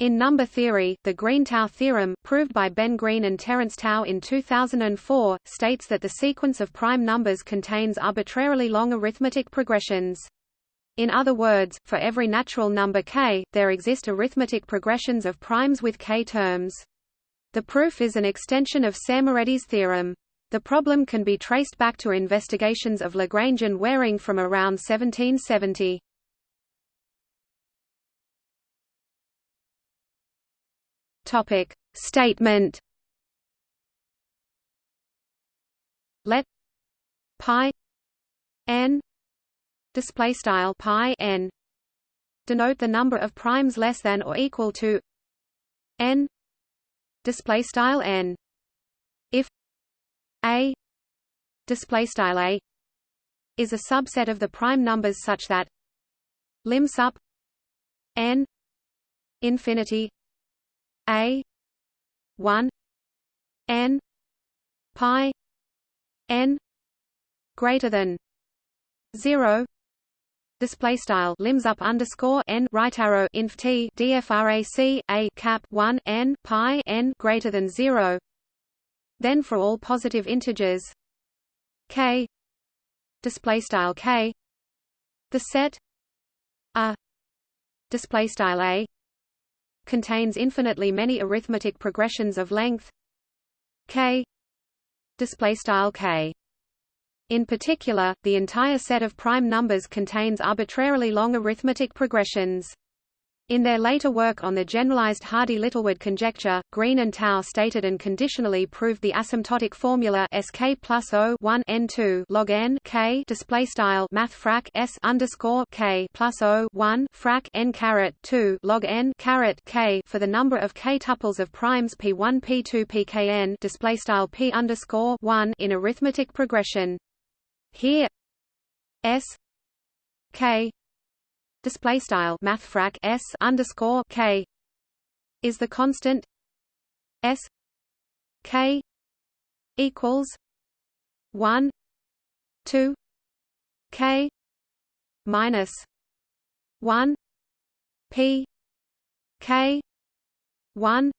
In number theory, the Green-Tao theorem, proved by Ben Green and Terence Tao in 2004, states that the sequence of prime numbers contains arbitrarily long arithmetic progressions. In other words, for every natural number k, there exist arithmetic progressions of primes with k terms. The proof is an extension of Szemerédi's theorem. The problem can be traced back to investigations of Lagrangian Waring from around 1770. Topic Statement. Let pi n display style pi n denote the number of primes less than or equal to n display style n. If a display style a is a subset of the prime numbers such that lim sup n infinity a 1 n pi n greater than 0 display style lims up underscore n right arrow inf t dfrac a cap 1 n pi n greater than 0 then for all positive integers k display style k. The set a display style a contains infinitely many arithmetic progressions of length k display style k. In particular the entire set of prime numbers contains arbitrarily long arithmetic progressions in their later work on the generalized Hardy-Littlewood conjecture, Green and Tao stated and conditionally proved the asymptotic formula Sk plus O 1 n2 log n k display style math frac s underscore k plus O 1 frac n caret 2 log n caret k for the number of k tuples of primes p1 p2 pkn display style p underscore 1 in arithmetic progression. Here s k display style mathfrak s underscore k. Is the constant s k equals one two k minus one p k one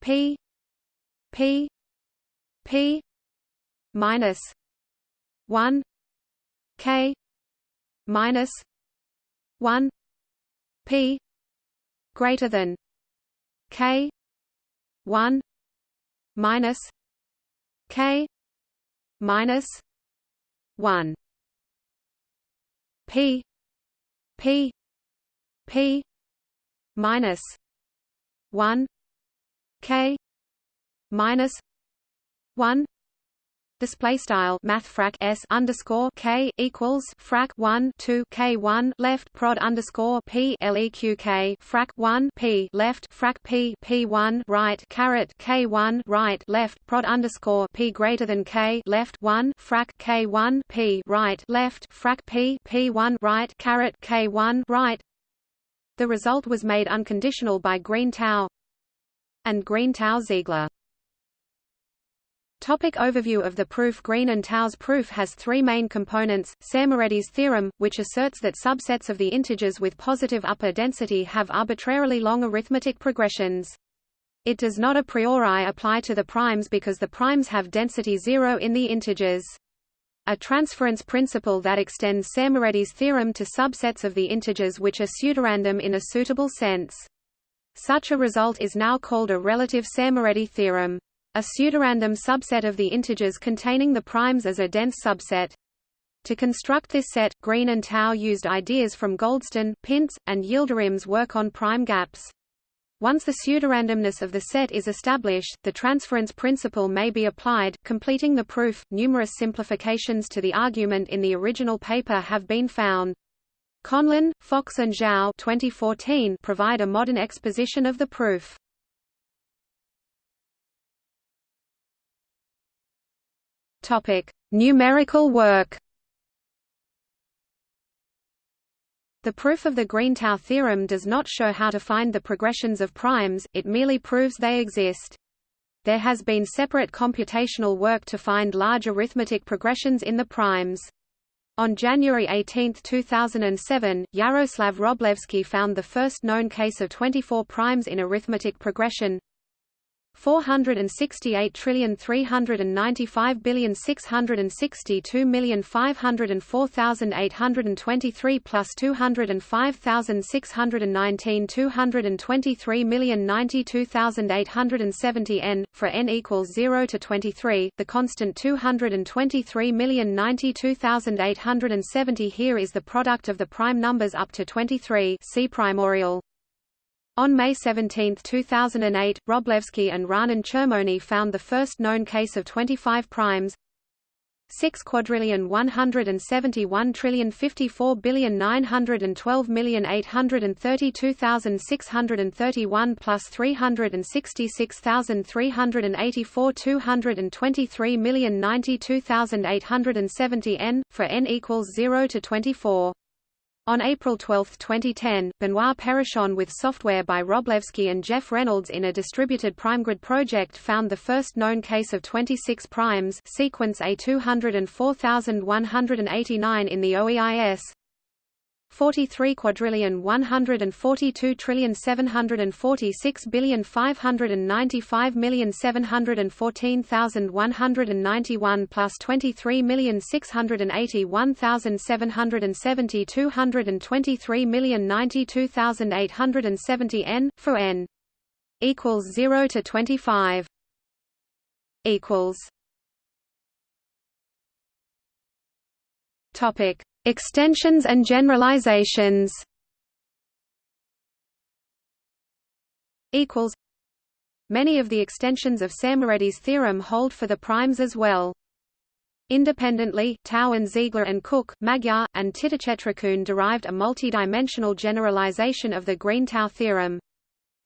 p p p minus one k minus 1 p greater than k 1 minus k minus 1 p p p minus 1 k minus 1 display style math frac s underscore k equals frac 1 2 k 1 left prod underscore p leq k frac 1 p left frac p p 1 right caret k 1 right left prod underscore p greater than k left 1 frac k 1 p right left frac p p 1 right caret k 1 right. The result was made unconditional by Green Tao and Green Tao Ziegler Topic overview of the proof Green and Tao's proof has three main components, Szemerédi's theorem, which asserts that subsets of the integers with positive upper density have arbitrarily long arithmetic progressions. It does not a priori apply to the primes because the primes have density zero in the integers. A transference principle that extends Szemerédi's theorem to subsets of the integers which are pseudorandom in a suitable sense. Such a result is now called a relative Szemerédi theorem. A pseudorandom subset of the integers containing the primes as a dense subset. To construct this set, Green and Tao used ideas from Goldston, Pintz, and Yildirim's work on prime gaps. Once the pseudorandomness of the set is established, the transference principle may be applied, completing the proof. Numerous simplifications to the argument in the original paper have been found. Conlon, Fox and Zhao 2014 provide a modern exposition of the proof. Topic: Numerical work. The proof of the Green-Tao theorem does not show how to find the progressions of primes, it merely proves they exist. There has been separate computational work to find large arithmetic progressions in the primes. On January 18, 2007, Yaroslav Wroblewski found the first known case of 24 primes in arithmetic progression 468 trillion 395 billion 662 million 504823 plus 205619 223 million 92870 n for n equals 0 to 23 the constant 223 million 92870 here is the product of the prime numbers up to 23 see primorial on May 17, 2008, Wroblewski and Raanan Chermoni found the first known case of 25 primes 6 quadrillion 171 trillion 54 billion 912 million 832,631 plus 366,384 223 million 92,870 n for n equals 0 to 24 on April 12, 2010, Benoit Perichon with software by Wroblewski and Jeff Reynolds in a distributed primegrid project found the first known case of 26 primes sequence A204189 in the OEIS, 43 quadrillion 142 trillion 746 billion 595 million 714,191 plus 23 million 681,770 223 million 92,870 n for n equals 0 to 25 equals topic Extensions and generalizations Many of the extensions of Szemerédi's theorem hold for the primes as well. Independently, Tao and Ziegler and Cook, Magyar, and Titichetrakun derived a multidimensional generalization of the Green-Tao theorem.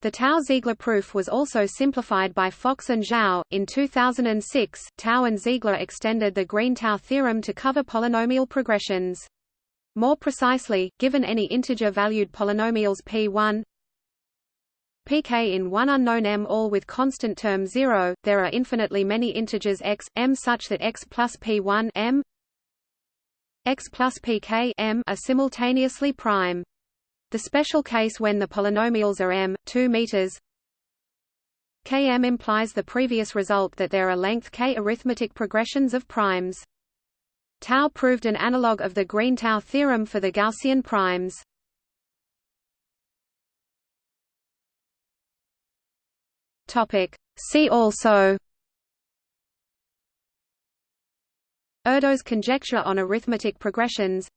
The Tao-Ziegler proof was also simplified by Fox and Zhao. In 2006, Tao and Ziegler extended the Green-Tao theorem to cover polynomial progressions. More precisely, given any integer-valued polynomials p1 pk in one unknown m all with constant term 0, there are infinitely many integers x, m such that x plus p1 m x plus pk m are simultaneously prime. The special case when the polynomials are m, 2 meters km implies the previous result that there are length k arithmetic progressions of primes. Tao proved an analog of the Green-Tao theorem for the Gaussian primes. Topic. See also Erdos conjecture on arithmetic progressions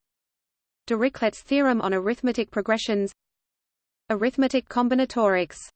Dirichlet's theorem on arithmetic progressions. Arithmetic combinatorics